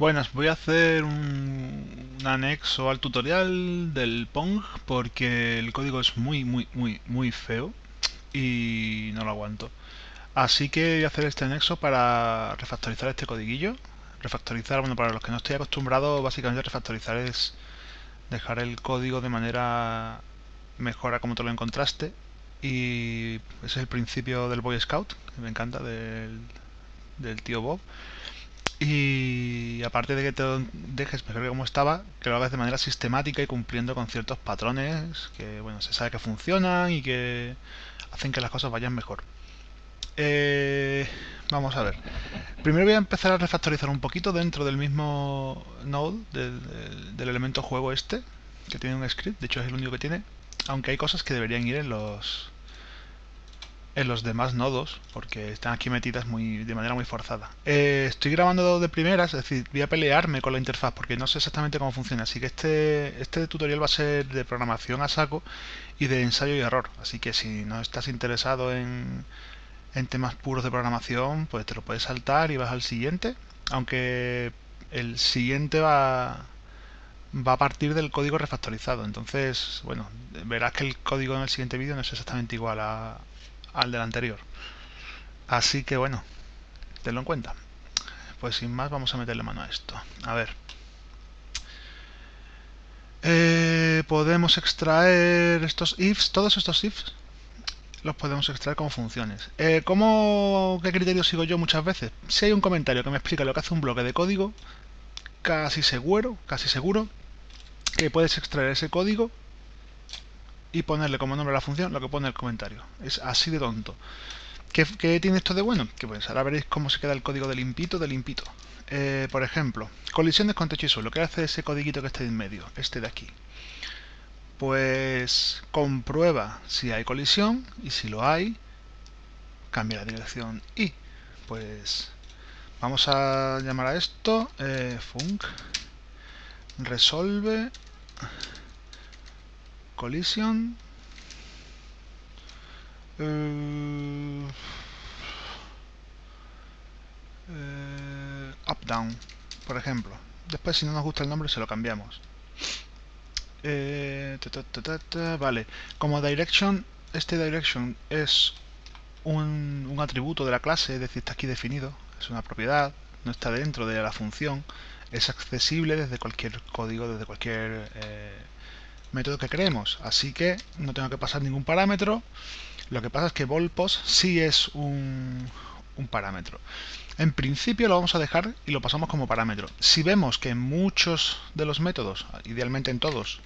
Buenas, voy a hacer un, anexo al tutorial del Pong porque el código es muy muy muy muy feo y no lo aguanto. Así que voy a hacer este anexo para refactorizar este codiguillo. Refactorizar, bueno, para los que no estoy acostumbrado, básicamente refactorizar es dejar el código de manera mejor a como te lo encontraste. Y ese es el principio del Boy Scout, que me encanta, del tío Bob. Y aparte de que te dejes mejor que como estaba, que lo hagas de manera sistemática y cumpliendo con ciertos patrones que, bueno, se sabe que funcionan y que hacen que las cosas vayan mejor. Eh, vamos a ver. Primero voy a empezar a refactorizar un poquito dentro del mismo node, del elemento juego este, que tiene un script, de hecho es el único que tiene, aunque hay cosas que deberían ir en los en los demás nodos, porque están aquí metidas muy, de manera muy forzada. Eh, estoy grabando de primeras, es decir, voy a pelearme con la interfaz porque no sé exactamente cómo funciona, así que este, este tutorial va a ser de programación a saco y de ensayo y error, así que si no estás interesado en, en temas puros de programación, pues te lo puedes saltar y vas al siguiente, aunque el siguiente va, va a partir del código refactorizado, entonces, bueno, verás que el código en el siguiente vídeo no es exactamente igual a, al del anterior. Así que bueno, tenlo en cuenta. Pues sin más vamos a meterle mano a esto. A ver. Eh, podemos extraer estos ifs, todos estos ifs los podemos extraer como funciones. Eh, ¿cómo, ¿Qué criterio sigo yo muchas veces? Si hay un comentario que me explica lo que hace un bloque de código, casi seguro, casi seguro, que puedes extraer ese código y ponerle como nombre a la función lo que pone el comentario. Es así de tonto. ¿Qué, tiene esto de bueno? Que pues ahora veréis cómo se queda el código de limpito, de limpito. Eh, por ejemplo, colisiones con techo y suelo. ¿Qué hace ese codiguito que está en medio? Este de aquí. Pues comprueba si hay colisión y si lo hay, cambia la dirección y pues vamos a llamar a esto eh, func resolve collision uh, uh, up down por ejemplo. Después si no nos gusta el nombre se lo cambiamos. Eh, vale. Como direction este direction es un, un, atributo de la clase es decir está aquí definido es una propiedad no está dentro de la función es accesible desde cualquier código desde cualquier eh, método que creemos. Así que no tengo que pasar ningún parámetro. Lo que pasa es que volpos sí es un, parámetro. En principio lo vamos a dejar y lo pasamos como parámetro. Si vemos que en muchos de los métodos, idealmente en todos,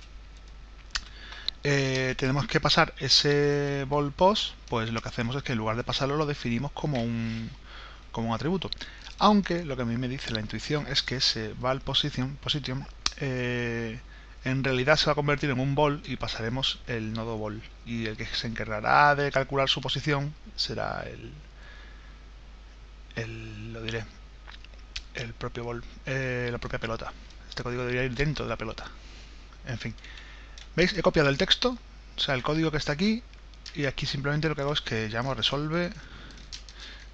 eh, tenemos que pasar ese volpos, pues lo que hacemos es que en lugar de pasarlo lo definimos como un, como un atributo. Aunque lo que a mí me dice la intuición es que ese val position, position eh, en realidad se va a convertir en un bol y pasaremos el nodo bol. Y el que se encargará de calcular su posición será el, el lo diré, el propio bol, eh, la propia pelota. Este código debería ir dentro de la pelota. En fin. ¿Veis? He copiado el texto, o sea, el código que está aquí, y aquí simplemente lo que hago es que llamo resolve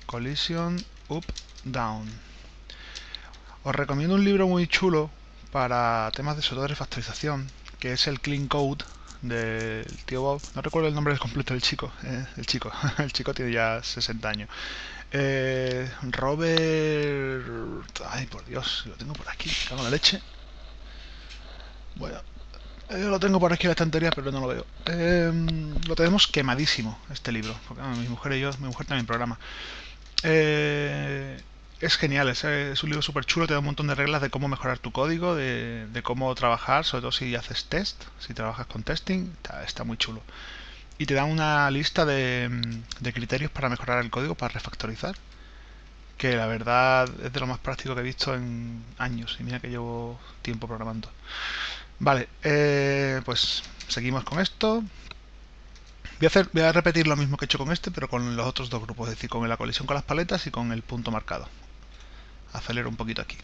collision up down. Os recomiendo un libro muy chulo para temas de sobre de refactorización, que es el Clean Code del tío Bob. No recuerdo el nombre completo del chico. Eh, el chico. el chico tiene ya 60 años. Eh, Robert... Ay, por Dios, lo tengo por aquí. Cago la leche. Bueno, eh, lo tengo por aquí en la estantería, pero no lo veo. lo tenemos quemadísimo, este libro. Porque mi mujer y yo, mi mujer también programa. Eh, es genial, es, un libro súper chulo, te da un montón de reglas de cómo mejorar tu código, de, cómo trabajar, sobre todo si haces test, si trabajas con testing, está, muy chulo. Y te da una lista de, de, criterios para mejorar el código, para refactorizar, que la verdad es de lo más práctico que he visto en años, y mira que llevo tiempo programando. Vale, eh, pues seguimos con esto. Voy a repetir lo mismo que he hecho con este, pero con los otros dos grupos, es decir, con la colisión con las paletas y con el punto marcado acelero un poquito aquí.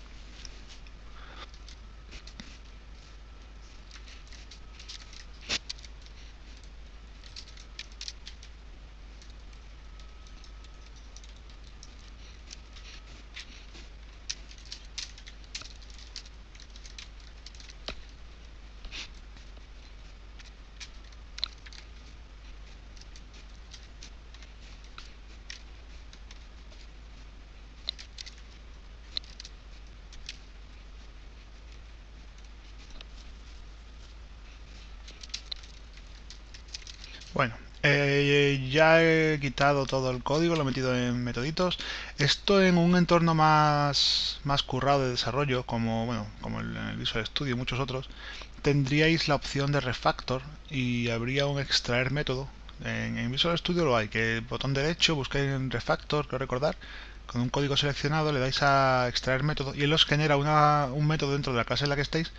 Eh, ya he quitado todo el código, lo he metido en metoditos. Esto en un entorno más, más currado de desarrollo, como bueno, como el, Visual Studio y muchos otros, tendríais la opción de refactor y habría un extraer método. En, Visual Studio lo hay, que botón derecho, buscáis en refactor, quiero recordar, con un código seleccionado le dais a extraer método y él os genera una, un método dentro de la clase en la que estéis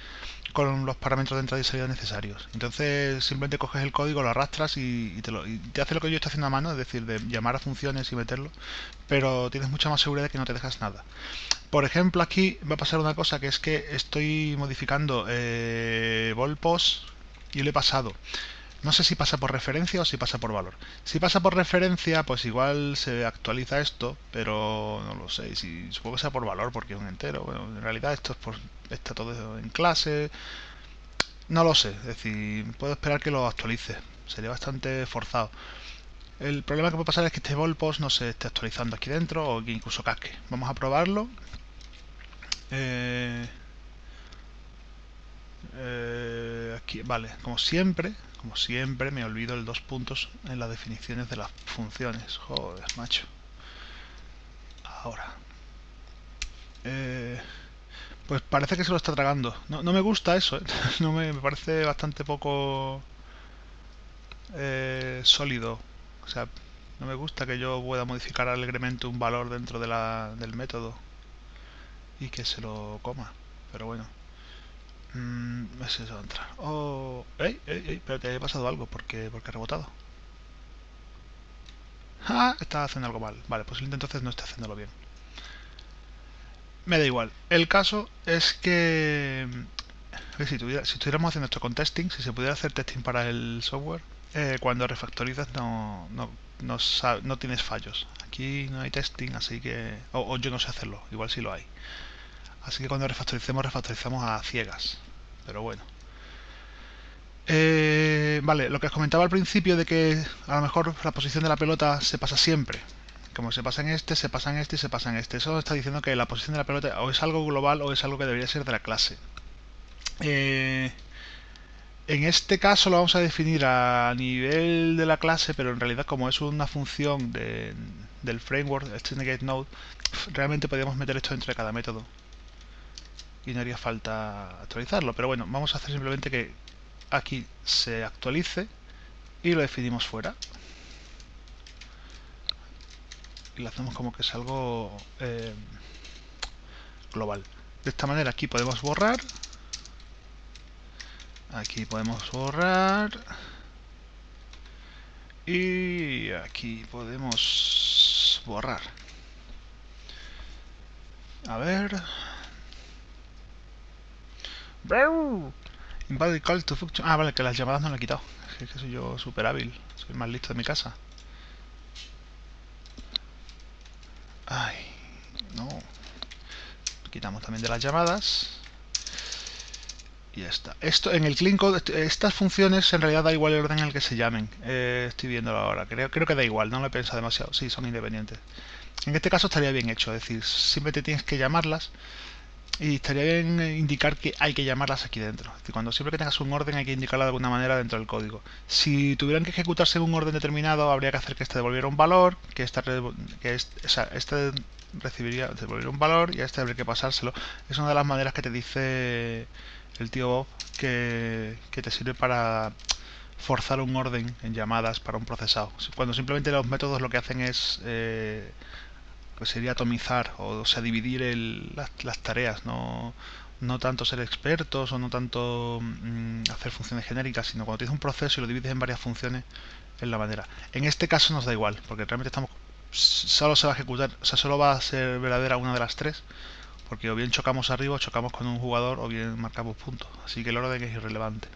con los parámetros de entrada y salida necesarios. Entonces simplemente coges el código, lo arrastras y, te, lo, y te hace lo que yo estoy haciendo a mano, es decir, de llamar a funciones y meterlo, pero tienes mucha más seguridad de que no te dejas nada. Por ejemplo, aquí va a pasar una cosa que es que estoy modificando eh, volpos y le he pasado no sé si pasa por referencia o si pasa por valor. Si pasa por referencia, pues igual se actualiza esto, pero no lo sé. Si, supongo que sea por valor porque es un entero. En realidad esto es por, está todo en clase. No lo sé. Es decir, puedo esperar que lo actualice. Sería bastante forzado. El problema que puede pasar es que este volpost no se esté actualizando aquí dentro o que incluso casque. Vamos a probarlo. Eh, eh, aquí, vale, como siempre, como siempre me olvido el dos puntos en las definiciones de las funciones. Joder, macho. Ahora. Eh, pues parece que se lo está tragando. No, me gusta eso, ¿eh? no me, parece bastante poco eh, sólido. O sea, no me gusta que yo pueda modificar alegremente un valor dentro de la, del método y que se lo coma. Pero bueno. Mm, no sé si va a entrar. Oh, ¡Ey! ¡Ey! ¡Ey! Espérate, ha pasado algo. porque Porque ha rebotado. ¡Ah! Está haciendo algo mal. Vale, pues entonces no está haciéndolo bien. Me da igual. El caso es que... Si, si estuviéramos haciendo esto con testing, si se pudiera hacer testing para el software, eh, cuando refactorizas no, no, no, no, tienes fallos. Aquí no hay testing, así que... o yo no sé hacerlo, igual sí lo hay. Así que cuando refactoricemos, refactorizamos a ciegas. Pero bueno. Eh, vale, lo que os comentaba al principio de que a lo mejor la posición de la pelota se pasa siempre. Como se pasa en este, se pasa en este y se pasa en este. Eso está diciendo que la posición de la pelota o es algo global o es algo que debería ser de la clase. Eh, en este caso lo vamos a definir a nivel de la clase, pero en realidad como es una función del framework, el Node, realmente podríamos meter esto dentro de cada método y no haría falta actualizarlo. Pero bueno, vamos a hacer simplemente que aquí se actualice y lo definimos fuera. Y lo hacemos como que es algo eh, global. De esta manera aquí podemos borrar. Aquí podemos borrar. Y aquí podemos borrar. A ver... Invalid call to function. Ah, vale, que las llamadas no le he quitado. Es que soy yo súper hábil. Soy más listo de mi casa. Ay, no. Quitamos también de las llamadas. Y ya está. Esto, en el clean estas funciones en realidad da igual el orden en el que se llamen. Eh, estoy viéndolo ahora. Creo, creo que da igual, no lo he pensado demasiado. Sí, son independientes. En este caso estaría bien hecho, es decir, simplemente tienes que llamarlas y estaría bien indicar que hay que llamarlas aquí dentro. Cuando siempre que tengas un orden hay que indicarla de alguna manera dentro del código. Si tuvieran que ejecutarse en un orden determinado, habría que hacer que este devolviera un valor, que, esta, que este, este recibiría, devolver un valor y a este habría que pasárselo. Es una de las maneras que te dice el tío Bob que, que te sirve para forzar un orden en llamadas para un procesado. Cuando simplemente los métodos lo que hacen es... Eh, pues sería atomizar, o, sea, dividir las, tareas, no, no tanto ser expertos o no tanto mm, hacer funciones genéricas, sino cuando tienes un proceso y lo divides en varias funciones, es la manera. En este caso nos da igual, porque realmente estamos solo se va a ejecutar, o sea, solo va a ser verdadera una de las tres, porque o bien chocamos arriba o chocamos con un jugador o bien marcamos puntos, así que el orden es irrelevante.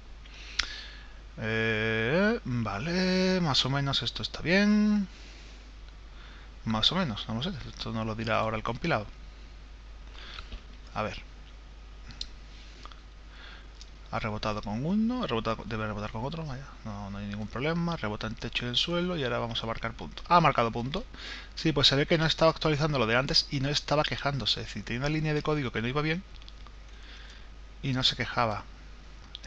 Eh, vale, más o menos esto está bien. Más o menos, no lo sé. Esto no lo dirá ahora el compilado. A ver. Ha rebotado con uno, ha rebotado, debe rebotar con otro, vaya, no, no hay ningún problema, rebota en techo y en suelo y ahora vamos a marcar punto. Ha marcado punto. Sí, pues se ve que no estaba actualizando lo de antes y no estaba quejándose, es decir, tenía una línea de código que no iba bien y no se quejaba.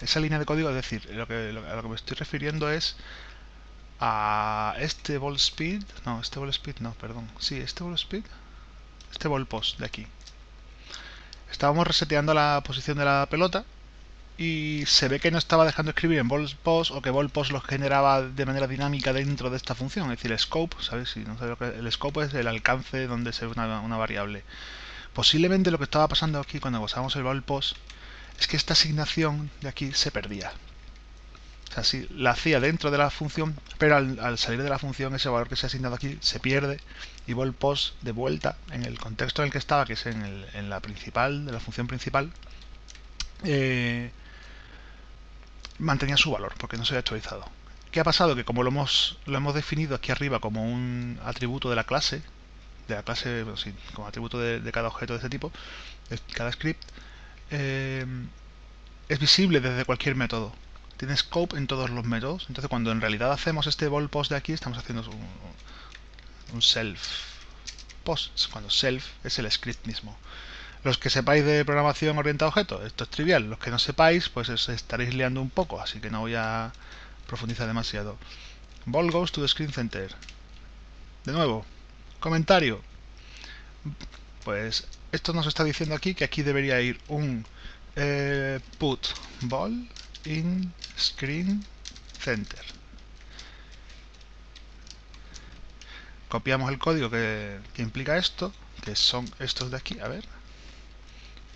Esa línea de código, es decir, lo que, a lo que me estoy refiriendo es a este ball speed, no, este ball speed no, perdón, sí, este ball speed, este ball de aquí. Estábamos reseteando la posición de la pelota y se ve que no estaba dejando escribir en ball post o que ball post lo generaba de manera dinámica dentro de esta función, es decir, el scope, ¿sabes? Si no lo que el scope es el alcance donde se ve una, variable. Posiblemente lo que estaba pasando aquí cuando usábamos el ball post es que esta asignación de aquí se perdía. Sea, sí, la hacía dentro de la función, pero al, salir de la función ese valor que se ha asignado aquí se pierde y ball post de vuelta en el contexto en el que estaba, que es en, el, la principal, de la función principal, eh, mantenía su valor porque no se había actualizado. ¿Qué ha pasado? Que como lo hemos, lo hemos definido aquí arriba como un atributo de la clase, de la clase, como atributo de, cada objeto de este tipo, de cada script, eh, es visible desde cualquier método. Tiene scope en todos los métodos. Entonces cuando en realidad hacemos este ball post de aquí, estamos haciendo un, self post, cuando self es el script mismo. Los que sepáis de programación orientada a objetos, esto es trivial. Los que no sepáis, pues os estaréis liando un poco, así que no voy a profundizar demasiado. Ball goes to the screen center. De nuevo, comentario. Pues esto nos está diciendo aquí que aquí debería ir un eh, put ball in screen center. Copiamos el código que, implica esto, que son estos de aquí, a ver,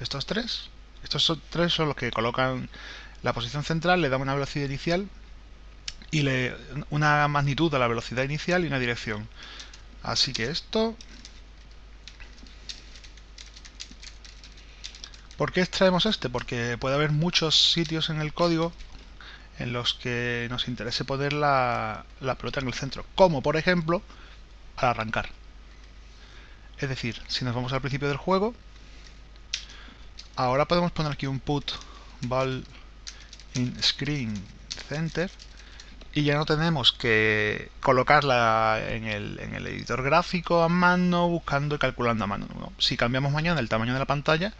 estos tres. Estos son, tres son los que colocan la posición central, le dan una velocidad inicial y le, una magnitud a la velocidad inicial y una dirección. Así que esto... ¿Por qué extraemos este? Porque puede haber muchos sitios en el código en los que nos interese poner la, la pelota en el centro. Como por ejemplo, al arrancar. Es decir, si nos vamos al principio del juego, Ahora podemos poner aquí un put ball in screen center y ya no tenemos que colocarla en el, en el editor gráfico a mano, buscando y calculando a mano. Si cambiamos mañana el tamaño de la pantalla,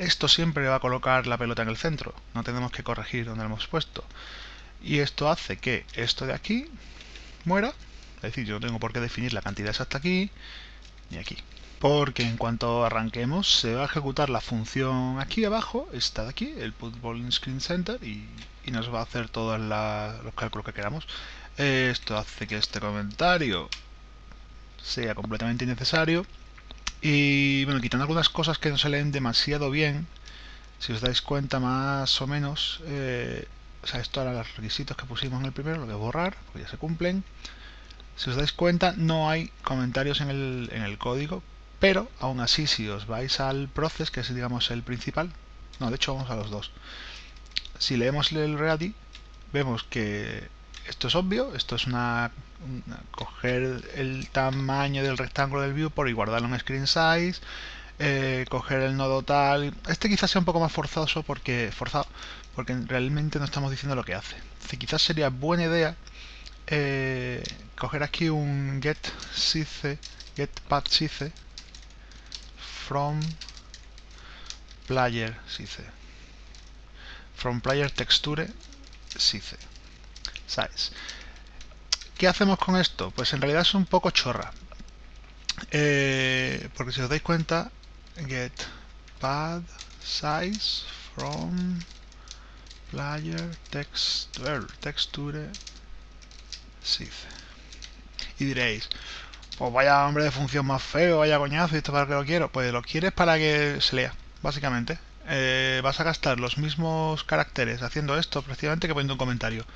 esto siempre va a colocar la pelota en el centro. No tenemos que corregir donde lo hemos puesto. Y esto hace que esto de aquí muera. Es decir, yo no tengo por qué definir la cantidad exacta aquí ni aquí porque en cuanto arranquemos se va a ejecutar la función aquí abajo, esta de aquí, el put in screen center y, nos va a hacer todos los cálculos que queramos. Esto hace que este comentario sea completamente innecesario y bueno, quitando algunas cosas que no se leen demasiado bien, si os dais cuenta más o menos, eh, o sea, esto eran los requisitos que pusimos en el primero, lo voy a borrar, porque ya se cumplen. Si os dais cuenta, no hay comentarios en el, en el código, pero aún así si os vais al process, que es digamos el principal, no, de hecho vamos a los dos. Si leemos el ready, vemos que esto es obvio, esto es una, coger el tamaño del rectángulo del viewport y guardarlo en screen size, eh, coger el nodo tal. Este quizás sea un poco más forzoso porque forzado, porque realmente no estamos diciendo lo que hace. quizás sería buena idea eh, coger aquí un get size, get path size from player size from player texture size ¿qué hacemos con esto? pues en realidad es un poco chorra eh, porque si os dais cuenta get pad size from player texture texture size y diréis pues vaya hombre de función más feo, vaya coñazo, y esto para que lo quiero. Pues lo quieres para que se lea, básicamente. Eh, vas a gastar los mismos caracteres haciendo esto precisamente que poniendo un comentario.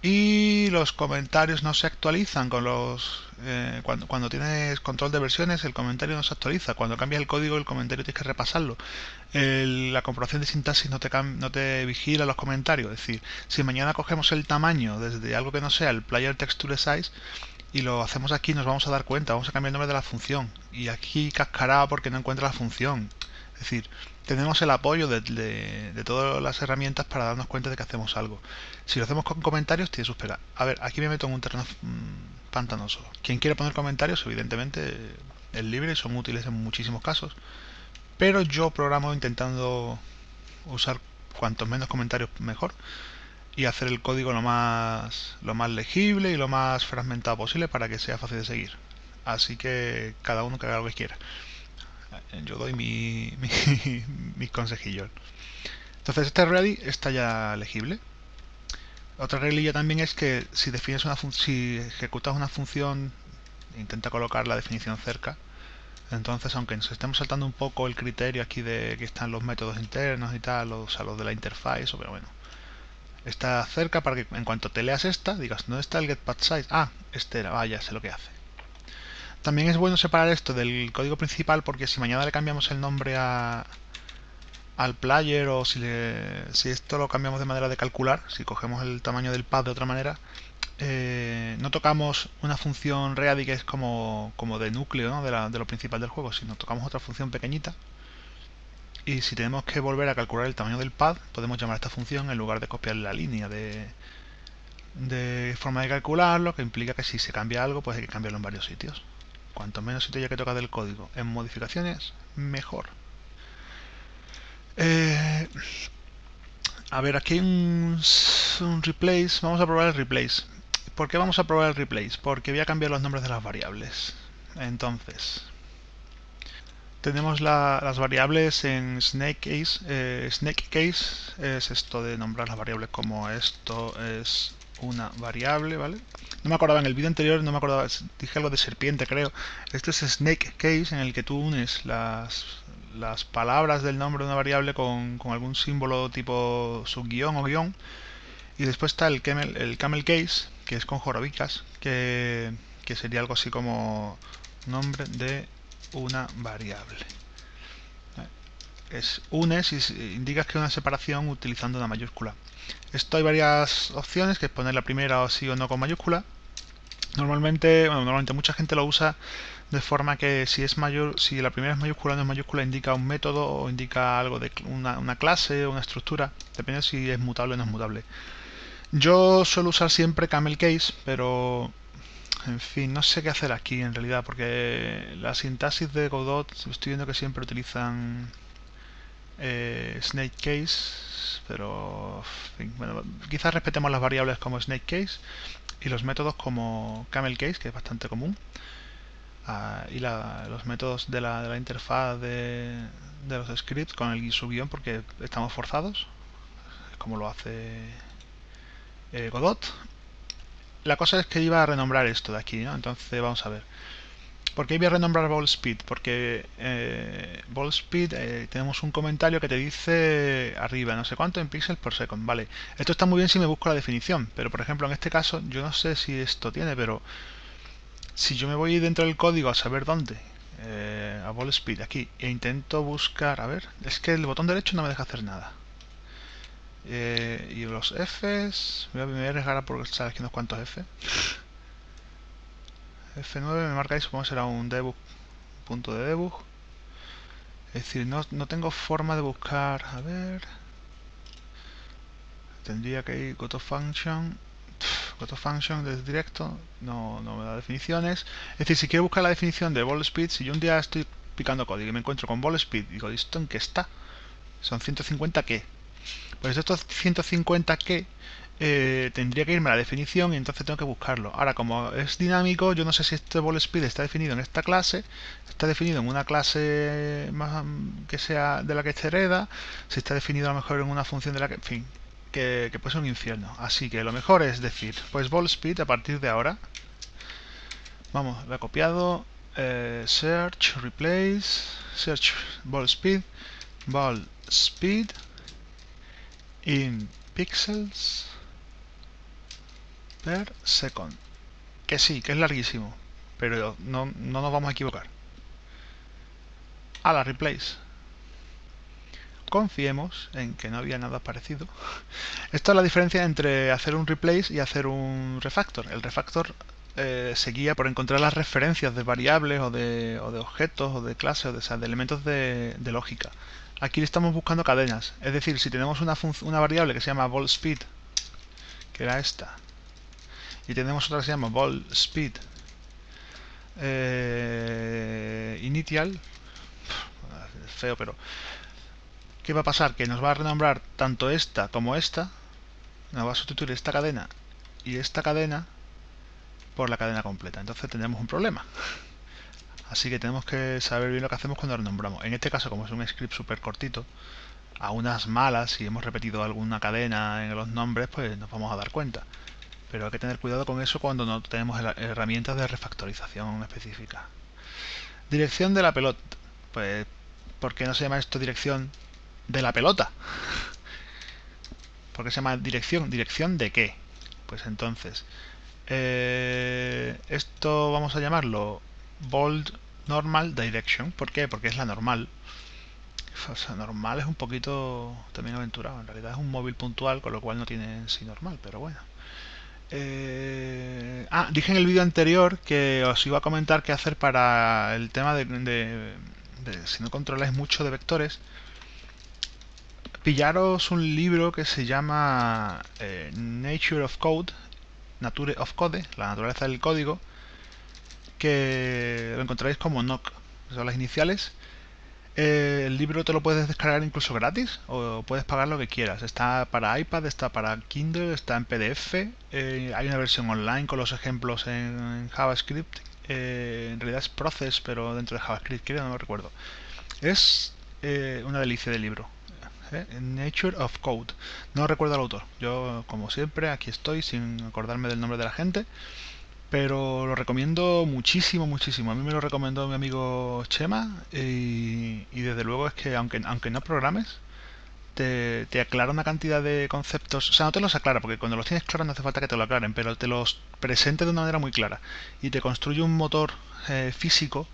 Y los comentarios no se actualizan con los... Eh, cuando, tienes control de versiones el comentario no se actualiza. Cuando cambias el código el comentario tienes que repasarlo. la comprobación de sintaxis no te, no te vigila los comentarios. Es decir, si mañana cogemos el tamaño desde algo que no sea el player texture size, y lo hacemos aquí nos vamos a dar cuenta, vamos a cambiar el nombre de la función y aquí cascará porque no encuentra la función. Es decir, tenemos el apoyo de, todas las herramientas para darnos cuenta de que hacemos algo. Si lo hacemos con comentarios, tiene sus pegas. A ver, aquí me meto en un terreno mm, pantanoso. Quien quiere poner comentarios, evidentemente, es libre, son útiles en muchísimos casos. Pero yo programo intentando usar cuantos menos comentarios mejor y hacer el código lo más, lo más legible y lo más fragmentado posible para que sea fácil de seguir. Así que cada uno que haga lo que quiera. Yo doy mi, mi, consejillos. Entonces este ready está ya legible. Otra reglilla también es que si defines una si ejecutas una función, intenta colocar la definición cerca. Entonces, aunque nos estemos saltando un poco el criterio aquí de que están los métodos internos y tal, o sea, los de la interfaz, pero bueno, está cerca para que en cuanto te leas esta, digas, ¿dónde está el getPathSize? Ah, este era, vaya, sé lo que hace. También es bueno separar esto del código principal porque si mañana le cambiamos el nombre a, al player o si, si esto lo cambiamos de manera de calcular, si cogemos el tamaño del pad de otra manera, eh, no tocamos una función ready que es como, como de núcleo de, de lo principal del juego, sino tocamos otra función pequeñita y si tenemos que volver a calcular el tamaño del pad, podemos llamar a esta función en lugar de copiar la línea de, de forma de calcularlo, que implica que si se cambia algo, pues hay que cambiarlo en varios sitios. Cuanto menos sitio haya que tocar del código en modificaciones, mejor. Eh, a ver, aquí hay un, un replace. Vamos a probar el replace. ¿Por qué vamos a probar el replace? Porque voy a cambiar los nombres de las variables. Entonces, tenemos las variables en snake case. Eh, snake case es esto de nombrar las variables como esto es una variable, ¿vale? No me acordaba en el vídeo anterior, no me acordaba, dije algo de serpiente creo. Este es snake case en el que tú unes las, las palabras del nombre de una variable con, algún símbolo tipo subguión o guion. Y después está el camel, el camel case, que es con jorobicas, que, que sería algo así como nombre de una variable. Es unes y indicas que una separación utilizando una mayúscula. Esto hay varias opciones, que es poner la primera o sí o no con mayúscula. Normalmente, bueno, normalmente mucha gente lo usa de forma que si es mayor, si la primera es mayúscula o no es mayúscula indica un método o indica algo de una, una clase o una estructura, depende si es mutable o no es mutable. Yo suelo usar siempre camel case, pero en fin, no sé qué hacer aquí en realidad, porque la sintaxis de Godot estoy viendo que siempre utilizan eh, snake case, pero quizás respetemos las variables como snake case y los métodos como camel case, que es bastante común, ah, y los métodos de la, interfaz de, los scripts con el subguión porque estamos forzados, como lo hace eh, Godot, la cosa es que iba a renombrar esto de aquí, ¿no? Entonces vamos a ver. ¿Por qué iba a renombrar ball speed? Porque eh, ball speed eh, tenemos un comentario que te dice arriba, no sé cuánto en píxeles por second. Vale, esto está muy bien si me busco la definición, pero por ejemplo en este caso yo no sé si esto tiene, pero si yo me voy dentro del código a saber dónde, eh, a ball speed aquí, e intento buscar, a ver, es que el botón derecho no me deja hacer nada. Eh, y los Fs, voy a, me arriesgar por estar aquí unos cuantos F. F9 me marca ahí, supongo que será un debug, punto de debug. Es decir, no, no tengo forma de buscar, a ver... Tendría que ir go to function, go to function desde directo, no, no me da definiciones. Es decir, si quiero buscar la definición de ball speed, si yo un día estoy picando código y me encuentro con ball speed, digo, ¿esto en qué está? Son 150 qué? Pues estos 150 que eh, tendría que irme a la definición y entonces tengo que buscarlo. Ahora, como es dinámico, yo no sé si este ball speed está definido en esta clase, está definido en una clase más que sea de la que se hereda, si está definido a lo mejor en una función de la que, en fin, que, puede ser un infierno. Así que lo mejor es decir, pues ball speed a partir de ahora, vamos, lo he copiado, eh, search, replace, search ball speed, ball speed, in pixels per second. Que sí, que es larguísimo, pero no, no nos vamos a equivocar. A la replace. Confiemos en que no había nada parecido. Esta es la diferencia entre hacer un replace y hacer un refactor. El refactor eh, se guía por encontrar las referencias de variables o de, o de objetos o de clases o de, elementos de, de lógica. Aquí estamos buscando cadenas. Es decir, si tenemos una, una variable que se llama ball speed, que era esta, y tenemos otra que se llama ball speed eh, initial, feo, pero ¿qué va a pasar? Que nos va a renombrar tanto esta como esta, nos va a sustituir esta cadena y esta cadena por la cadena completa. Entonces tendremos un problema. Así que tenemos que saber bien lo que hacemos cuando renombramos. En este caso, como es un script súper cortito, a unas malas, si hemos repetido alguna cadena en los nombres, pues nos vamos a dar cuenta. Pero hay que tener cuidado con eso cuando no tenemos herramientas de refactorización específica. Dirección de la pelota. Pues, ¿por qué no se llama esto dirección de la pelota? ¿Por qué se llama dirección? ¿Dirección de qué? Pues entonces, eh, esto vamos a llamarlo bold normal direction. ¿Por qué? Porque es la normal. O sea, normal es un poquito también aventurado. En realidad es un móvil puntual, con lo cual no tiene en sí normal, pero bueno. Eh, ah, dije en el vídeo anterior que os iba a comentar qué hacer para el tema de, si no controláis mucho de vectores. Pillaros un libro que se llama eh, Nature of Code, Nature of Code, la naturaleza del código, que lo encontraréis como NOC, son las iniciales. Eh, el libro te lo puedes descargar incluso gratis o puedes pagar lo que quieras. Está para iPad, está para Kindle, está en PDF. Eh, hay una versión online con los ejemplos en, JavaScript. Eh, en realidad es Process, pero dentro de JavaScript, creo, no lo recuerdo. Es una delicia de libro. Nature of Code. No recuerdo al autor. Yo, como siempre, aquí estoy sin acordarme del nombre de la gente. Pero lo recomiendo muchísimo, muchísimo. A mí me lo recomendó mi amigo Chema y, desde luego es que aunque, aunque no programes, te, aclara una cantidad de conceptos. O sea, no te los aclara, porque cuando los tienes claros no hace falta que te lo aclaren, pero te los presente de una manera muy clara. Y te construye un motor eh, físico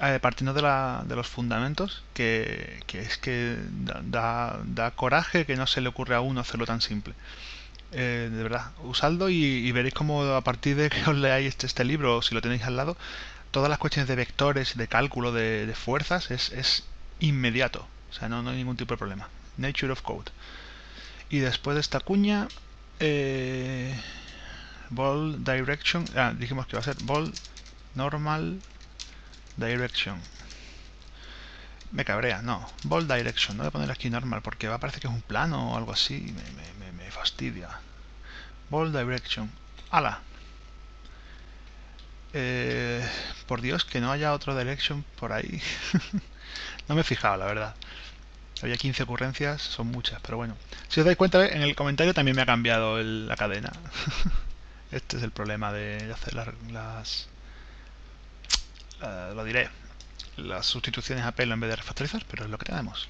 eh, partiendo de, la, de, los fundamentos que, es que da, da coraje que no se le ocurre a uno hacerlo tan simple. Eh, de verdad, usadlo y, veréis como a partir de que os leáis este, este libro, si lo tenéis al lado, todas las cuestiones de vectores, de cálculo, de, fuerzas, es, inmediato. O sea, no, hay ningún tipo de problema. Nature of Code. Y después de esta cuña, eh, Ball Direction, ah, dijimos que va a ser Ball Normal Direction. Me cabrea, no. Ball Direction, no voy a poner aquí normal porque va a parecer que es un plano o algo así. Me, me, me fastidia. Ball Direction. ¡Hala! Eh, por Dios, que no haya otro Direction por ahí. no me he fijado, la verdad. Había 15 ocurrencias, son muchas, pero bueno. Si os dais cuenta, en el comentario también me ha cambiado la cadena. este es el problema de hacer las... Eh, lo diré las sustituciones a pelo en vez de refactorizar, pero es lo que tenemos.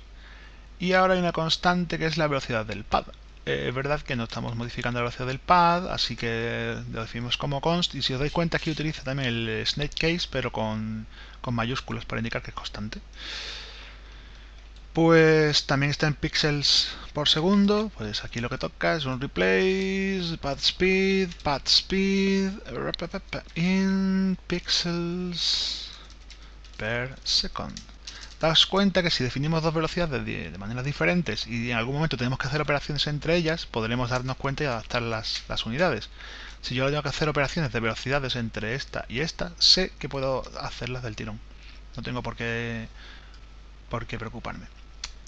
Y ahora hay una constante que es la velocidad del pad. Eh, es verdad que no estamos modificando la velocidad del pad, así que lo definimos como const. Y si os dais cuenta, aquí utiliza también el snake case, pero con, con mayúsculas para indicar que es constante. Pues también está en píxeles por segundo. Pues aquí lo que toca es un replace, pad speed, pad speed, in pixels per second. Daos cuenta que si definimos dos velocidades de, maneras diferentes y en algún momento tenemos que hacer operaciones entre ellas, podremos darnos cuenta y adaptar las, unidades. Si yo tengo que hacer operaciones de velocidades entre esta y esta, sé que puedo hacerlas del tirón. No tengo por qué, por qué preocuparme.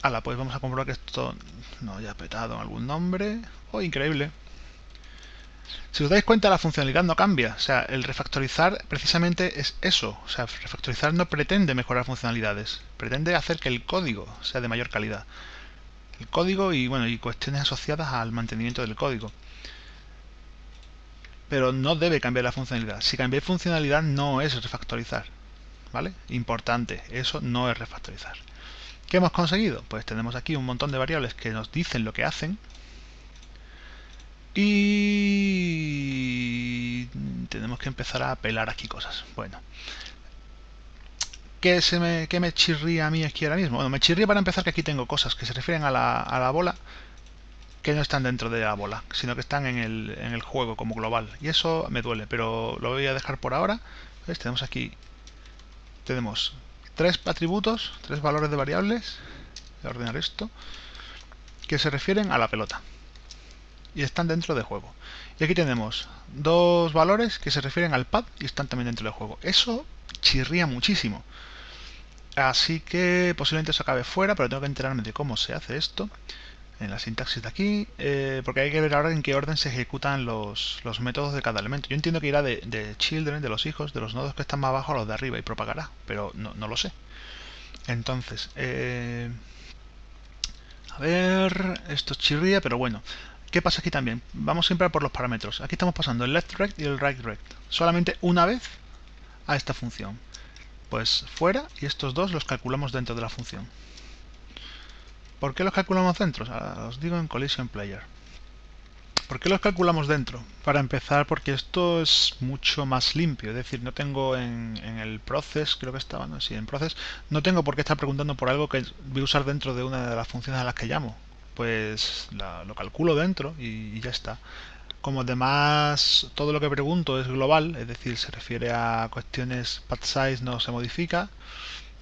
Hala, pues vamos a comprobar que esto no haya petado algún nombre. ¡Oh, increíble! Si os dais cuenta, la funcionalidad no cambia. O sea, el refactorizar precisamente es eso. O sea, refactorizar no pretende mejorar funcionalidades. Pretende hacer que el código sea de mayor calidad. El código y, bueno, y cuestiones asociadas al mantenimiento del código. Pero no debe cambiar la funcionalidad. Si cambia funcionalidad no es refactorizar. ¿Vale? Importante, eso no es refactorizar. ¿Qué hemos conseguido? Pues tenemos aquí un montón de variables que nos dicen lo que hacen, y tenemos que empezar a pelar aquí cosas. Bueno. ¿Qué, se me, qué me chirría a mí aquí ahora mismo? Bueno, me chirría para empezar que aquí tengo cosas que se refieren a la, a la bola que no están dentro de la bola, sino que están en el, en el juego como global. Y eso me duele, pero lo voy a dejar por ahora. Tenemos aquí, tenemos tres atributos, tres valores de variables, voy a ordenar esto, que se refieren a la pelota y están dentro de juego. Y aquí tenemos dos valores que se refieren al pad y están también dentro del juego. Eso chirría muchísimo. Así que posiblemente eso acabe fuera, pero tengo que enterarme de cómo se hace esto. en la sintaxis de aquí, eh, porque hay que ver ahora en qué orden se ejecutan los, los métodos de cada elemento. Yo entiendo que irá de, de, children, de los hijos, de los nodos que están más abajo a los de arriba y propagará, pero no, no lo sé. Entonces, eh, a ver, esto chirría, pero bueno. ¿Qué pasa aquí también? Vamos siempre por los parámetros. Aquí estamos pasando el left rect y el right rect. Solamente una vez a esta función. Pues fuera y estos dos los calculamos dentro de la función. ¿Por qué los calculamos dentro? os digo en Collision Player. ¿Por qué los calculamos dentro? Para empezar, porque esto es mucho más limpio. Es decir, no tengo en, el process, creo que estaba, no sí, en process, no tengo por qué estar preguntando por algo que voy a usar dentro de una de las funciones a las que llamo. Pues lo calculo dentro y, ya está. Como además todo lo que pregunto es global, es decir, se refiere a cuestiones path size no se modifica,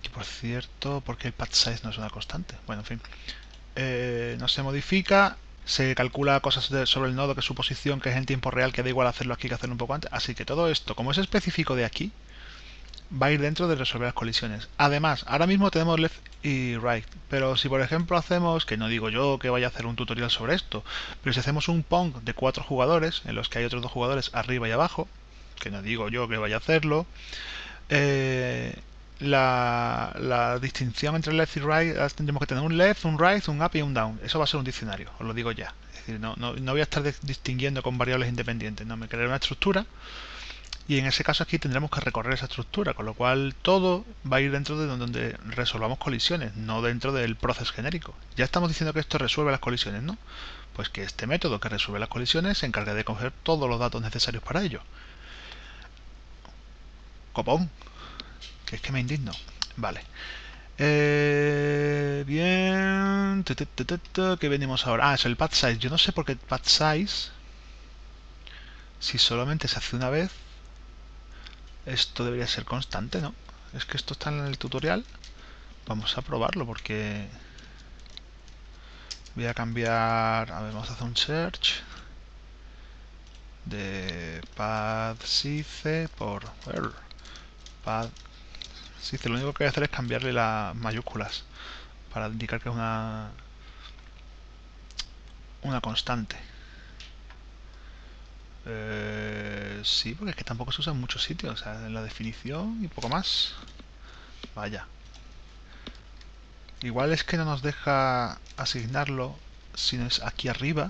y por cierto, ¿por qué el path size no es una constante? Bueno, en fin. Eh, no se modifica, se calcula cosas sobre el nodo, que es su posición, que es en tiempo real, que da igual hacerlo aquí que hacerlo un poco antes. Así que todo esto, como es específico de aquí, va a ir dentro de resolver las colisiones. Además, ahora mismo tenemos left y right, pero si por ejemplo hacemos, que no digo yo que vaya a hacer un tutorial sobre esto, pero si hacemos un Pong de cuatro jugadores, en los que hay otros dos jugadores arriba y abajo, que no digo yo que vaya a hacerlo, eh, la, distinción entre left y right tendremos que tener un left, un right, un up y un down. Eso va a ser un diccionario, os lo digo ya. Es decir, no, no, no voy a estar distinguiendo con variables independientes, no me crearé una estructura y en ese caso aquí tendremos que recorrer esa estructura, con lo cual todo va a ir dentro de donde resolvamos colisiones, no dentro del proceso genérico. Ya estamos diciendo que esto resuelve las colisiones, ¿no? Pues que este método que resuelve las colisiones se encargue de coger todos los datos necesarios para ello. Copón que es que me indigno. Vale. Eh, bien. ¿Qué venimos ahora? Ah, es el path size. Yo no sé por qué path size, si solamente se hace una vez, esto debería ser constante, ¿no? Es que esto está en el tutorial. Vamos a probarlo porque voy a cambiar. A ver, vamos a hacer un search de path size por Sí, lo único que voy a hacer es cambiarle las mayúsculas para indicar que es una una constante. Eh, sí, porque es que tampoco se usa en muchos sitios, o sea, en la definición y poco más. Vaya. Igual es que no nos deja asignarlo, sino es aquí arriba.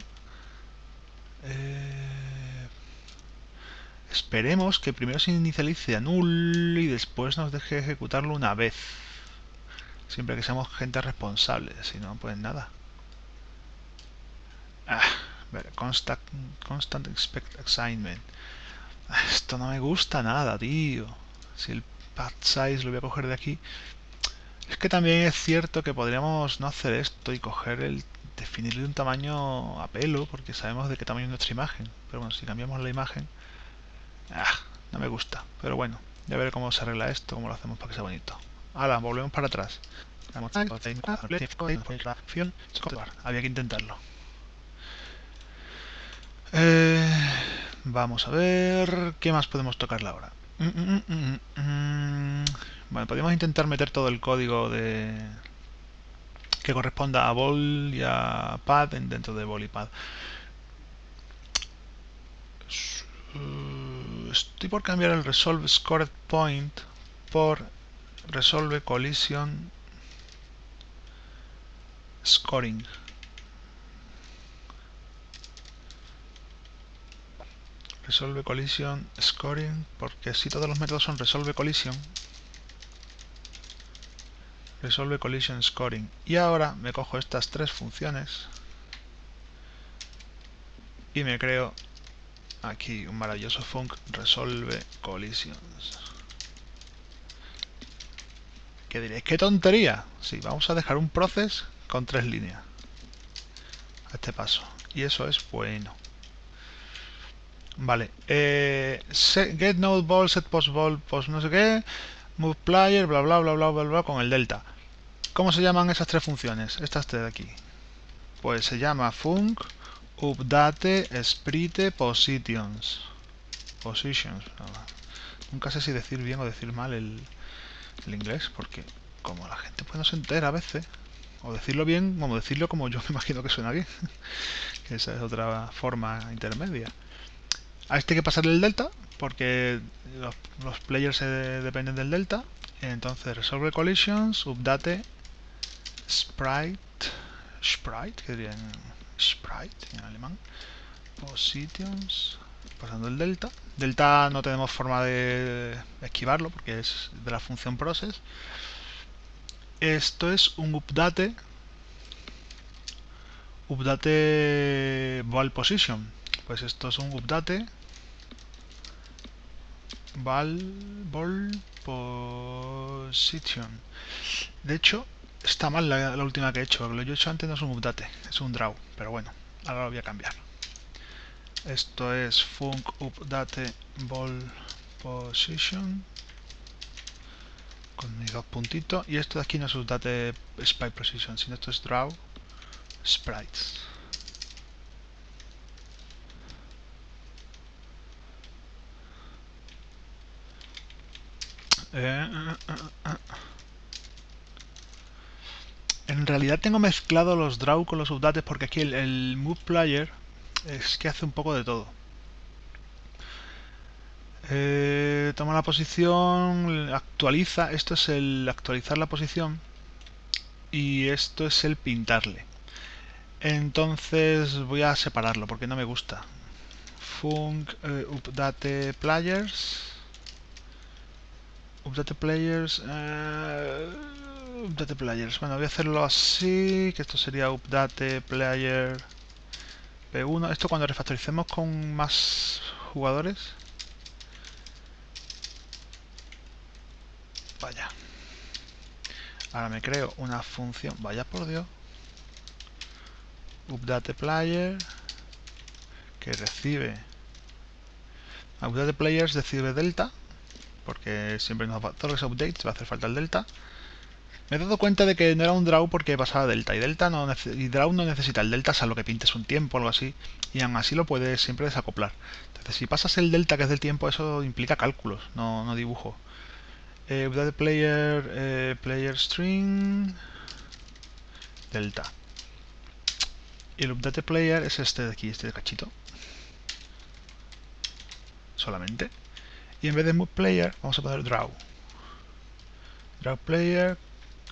Eh, Esperemos que primero se inicialice a null y después nos deje ejecutarlo una vez. Siempre que seamos gente responsable, si no, pues nada. Ah, constant, constant expect assignment. Ah, esto no me gusta nada, tío. Si el path size lo voy a coger de aquí. Es que también es cierto que podríamos no hacer esto y coger el definirle un tamaño a pelo, porque sabemos de qué tamaño es nuestra imagen. Pero bueno, si cambiamos la imagen, Ah, no me gusta. Pero bueno, ya veré cómo se arregla esto, cómo lo hacemos para que sea bonito. Ahora, volvemos para atrás. Había que intentarlo. Eh, vamos a ver qué más podemos tocarle ahora. Mm, mm, mm, bueno, podemos intentar meter todo el código de que corresponda a bol y a pad dentro de bol y pad. estoy por cambiar el resolve scored point por resolve collision scoring. Resolve collision scoring, porque si todos los métodos son resolve collision, resolve collision scoring. Y ahora me cojo estas tres funciones y me creo aquí un maravilloso func resolve collisions. ¿Qué diréis? ¡Qué tontería! Sí, vamos a dejar un process con tres líneas. A este paso. Y eso es bueno. Vale. Eh, get node ball, set post ball, post no sé qué. Move bla bla bla bla bla bla con el delta. ¿Cómo se llaman esas tres funciones? Estas tres de aquí. Pues se llama func update sprite positions positions nunca sé si decir bien o decir mal el, inglés porque como la gente pues no se entera a veces O decirlo bien, como decirlo como yo me imagino que suena bien. esa es otra forma intermedia. A este hay que pasarle el delta, porque los, players dependen del delta. Entonces resolve collisions, update sprite, sprite, que diría sprite en alemán, positions, pasando el delta. Delta no tenemos forma de esquivarlo porque es de la función process. Esto es un update update val position. Pues esto es un update val position. De hecho, está mal la, última que he hecho. Lo que yo he hecho antes no es un update, es un draw. Pero bueno, ahora lo voy a cambiar. Esto es func update ball position con mis dos puntitos y esto de aquí no es update sprite position sino esto es draw sprites eh, eh, eh, en realidad tengo mezclado los draw con los updates porque aquí el, el move player es que hace un poco de todo. Toma la posición, actualiza, esto es el actualizar la posición y esto es el pintarle. Entonces voy a separarlo porque no me gusta. Func eh, update players. Update players. Eh, update players. Bueno, voy a hacerlo así, que esto sería update player P1. Esto cuando refactoricemos con más jugadores. Vaya. Ahora me creo una función. Vaya por Dios. Update player. Que recibe. Update players recibe delta. Porque siempre nos va, todos los updates va a hacer falta el delta. Me he dado cuenta de que no era un draw porque pasaba delta y delta y draw no necesita el delta salvo que pintes un tiempo o algo así y aún así lo puedes siempre desacoplar. Entonces si pasas el delta que es del tiempo eso implica cálculos, no, no dibujo. Eh, player, eh, player string delta. Y el update player es este de aquí, este de cachito. Solamente. Y en vez de move player vamos a poner draw. Draw player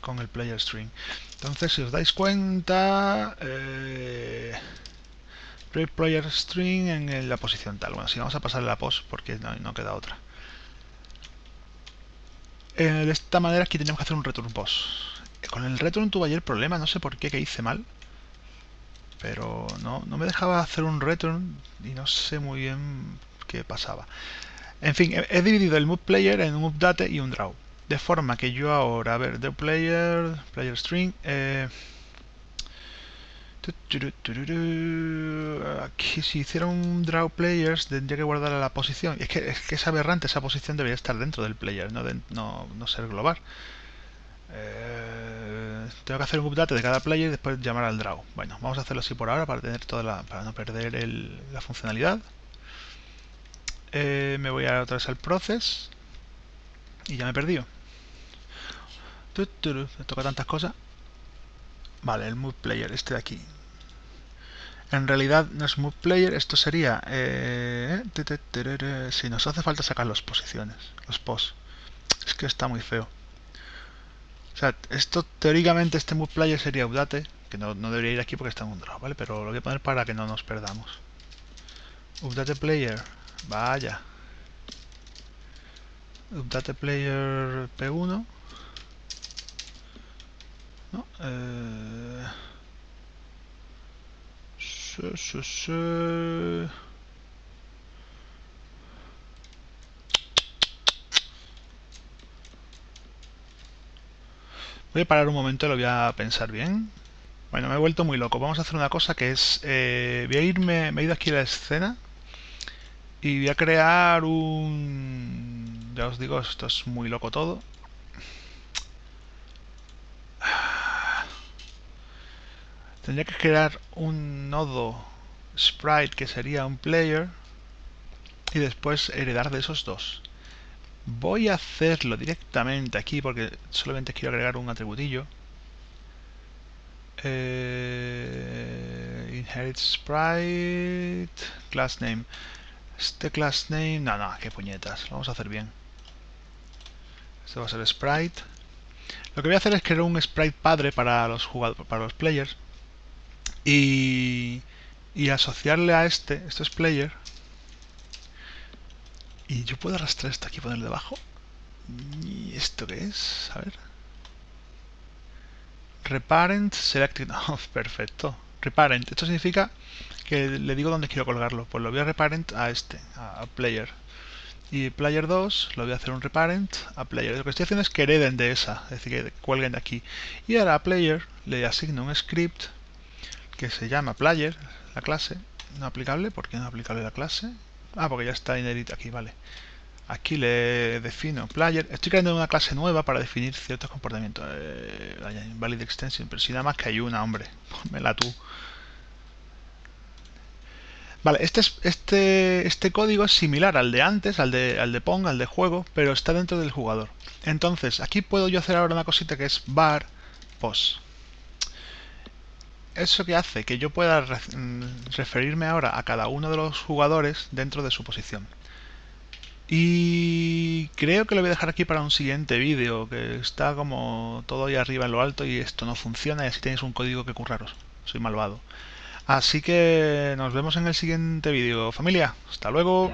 con el player string. Entonces, si os dais cuenta, eh, player string en la posición tal. Bueno, si vamos a pasar la post porque no, queda otra. Eh, de esta manera aquí tenemos que hacer un return post. Con el return tuve ayer problema, no sé por qué, que hice mal. Pero no, no me dejaba hacer un return y no sé muy bien qué pasaba. En fin, he, dividido el move player en un update y un draw. De forma que yo ahora, a ver, the player, player string, eh, aquí si hiciera un draw players tendría que guardar la posición. Es que, es que es aberrante, esa posición debería estar dentro del player, no ser global. Eh, tengo que hacer un update de cada player y después llamar al draw. Bueno, vamos a hacerlo así por ahora para tener toda la, para no perder el, la funcionalidad. Eh, me voy a otra vez al process y ya me he perdido. Me toca tantas cosas. Vale, el move player, este de aquí. En realidad no es move player, esto sería... Eh, si nos hace falta sacar las posiciones, los posts. Es que está muy feo. O sea, esto teóricamente este move player sería update, que no, debería ir aquí porque está en un draw, ¿vale? Pero lo voy a poner para que no nos perdamos. Update player, vaya. Update player P1 eh, voy a parar un momento y lo voy a pensar bien. Bueno, me he vuelto muy loco. Vamos a hacer una cosa que es... Eh, voy a irme... Me he ido aquí a la escena y voy a crear un... Ya os digo, esto es muy loco todo. tendría que crear un nodo sprite que sería un player y después heredar de esos dos. Voy a hacerlo directamente aquí porque solamente quiero agregar un atributillo. eh, inherit sprite class name este class name no no qué puñetas lo vamos a hacer bien. Este va a ser sprite. Lo que voy a hacer es crear un sprite padre para los jugadores para los players y, y asociarle a este esto es player. Y yo puedo arrastrar esto aquí y ponerle debajo ¿y esto qué es? a ver. Reparent selected oh, perfecto. Reparent esto significa que le digo dónde quiero colgarlo pues lo voy a reparent a este a player y player 2 lo voy a hacer un reparent a player lo que estoy haciendo es que hereden de esa es decir que cuelguen de aquí y ahora a player le asigno un script que se llama player la clase no aplicable ¿por qué no aplicable la clase? ah porque ya está inherit aquí vale Aquí le defino player. Estoy creando una clase nueva para definir ciertos comportamientos. Eh, valid extension, pero si nada más que hay una, hombre. Pónmela tú. Vale, este, este, este código es similar al de antes, al de, al de Pong, al de juego, pero está dentro del jugador. Entonces, aquí puedo yo hacer ahora una cosita que es var pos. Eso que hace que yo pueda mm, referirme ahora a cada uno de los jugadores dentro de su posición. Y creo que lo voy a dejar aquí para un siguiente vídeo, que está como todo ahí arriba en lo alto y esto no funciona y así tenéis un código que curraros. Soy malvado. Así que nos vemos en el siguiente vídeo. Familia, hasta luego.